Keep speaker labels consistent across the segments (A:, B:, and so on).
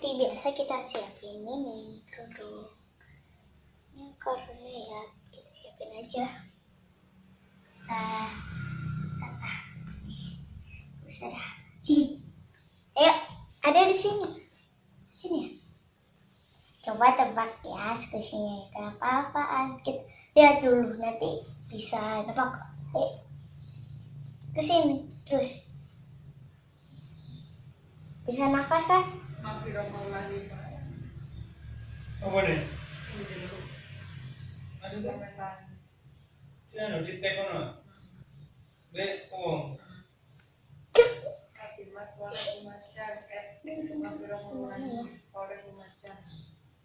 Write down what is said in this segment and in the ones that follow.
A: seperti biasa kita siapin ini kerudung ini karena ya kita siapin aja. Nah tata sudah ayo ada di sini. Sini ya? Coba tebak ya squishy-nya kenapa apaan kita lihat dulu nanti bisa tebak. Ayo ke sini terus. Bisa nafas kan
B: Apa nih? Maksudnya? Di tek kono. Dek, oh.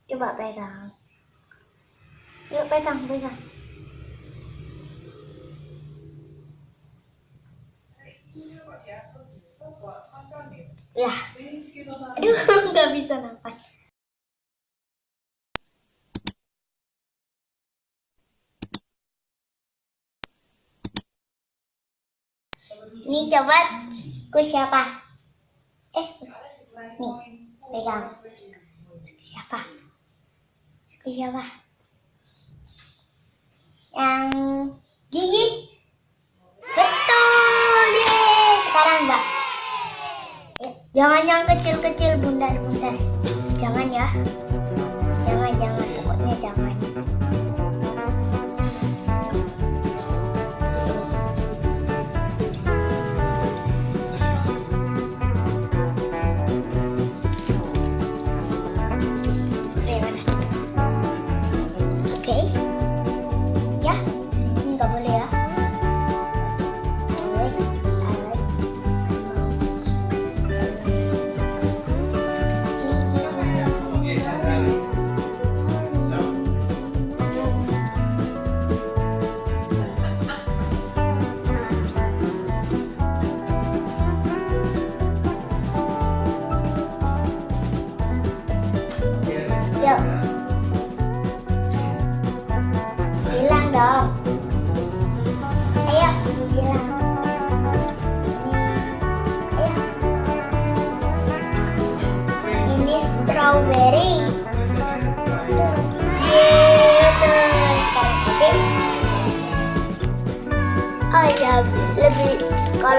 A: coba pegang yuk pegang pegang ya aduh nggak bisa nafas ini coba ku siapa? Eh nih pegang. Siapa? Ku siapa? Yang gigi betul deh sekarang enggak Eh, jangan yang kecil-kecil bundar-bundar. Jangan ya. Jangan jangan. Pokoknya jangan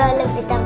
A: kalau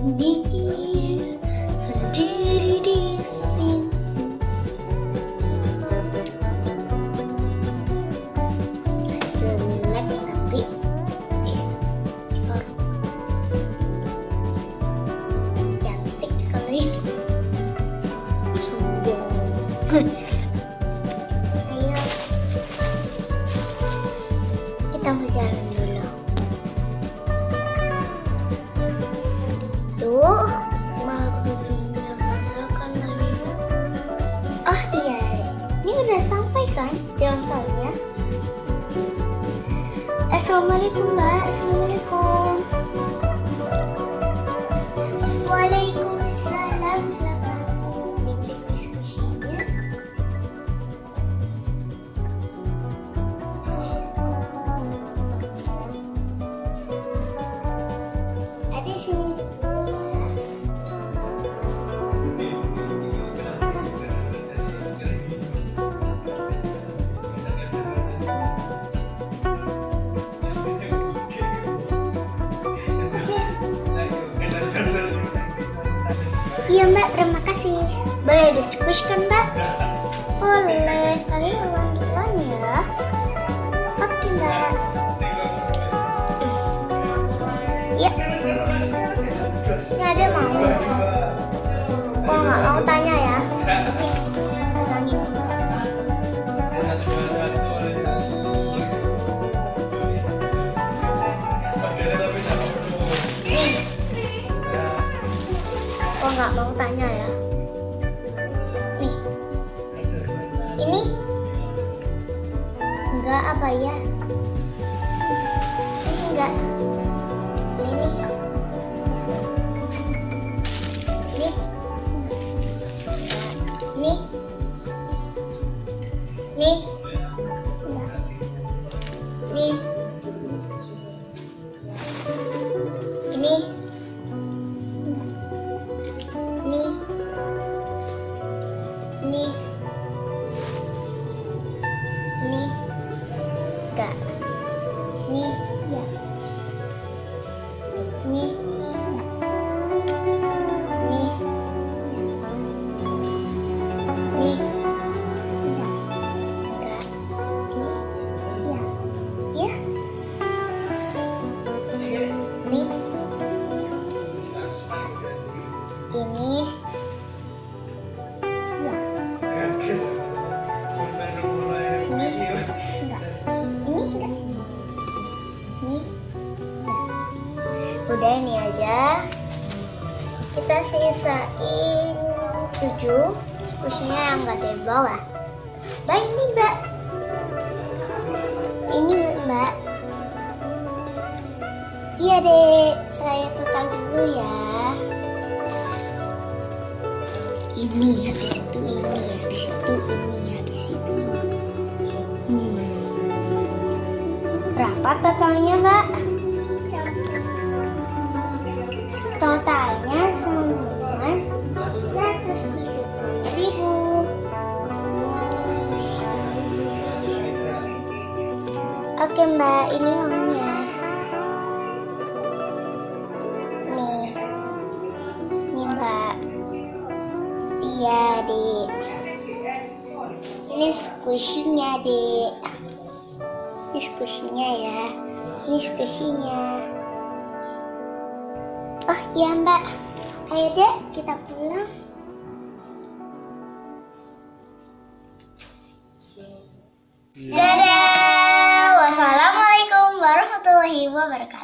A: Good. sendiri di sini 出门 Iya mbak, terima kasih. Boleh diskusi kan mbak? Boleh. Mau tanya ya? Nih. Ini enggak apa ya? Sisain tujuh. Squishnya yang nggak ada di bawah. Baik ini mbak. Ini mbak. Iya dek, saya total dulu ya. Ini habis itu ini, habis itu ini, habis itu ini. Hmm. Berapa totalnya mbak? Totalnya Oke mbak, ini uangnya. Nih, nih mbak. Iya dek. Ini squishy-nya dek. Ini squishy-nya ya. Ini squishy-nya. Oh iya mbak. Ayo dek, kita pulang. Dadah. говорка.